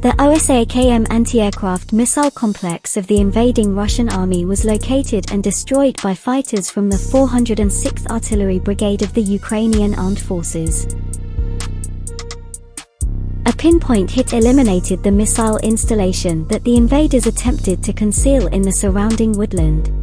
The Osa-AKM anti-aircraft missile complex of the invading Russian army was located and destroyed by fighters from the 406th Artillery Brigade of the Ukrainian Armed Forces. A pinpoint hit eliminated the missile installation that the invaders attempted to conceal in the surrounding woodland.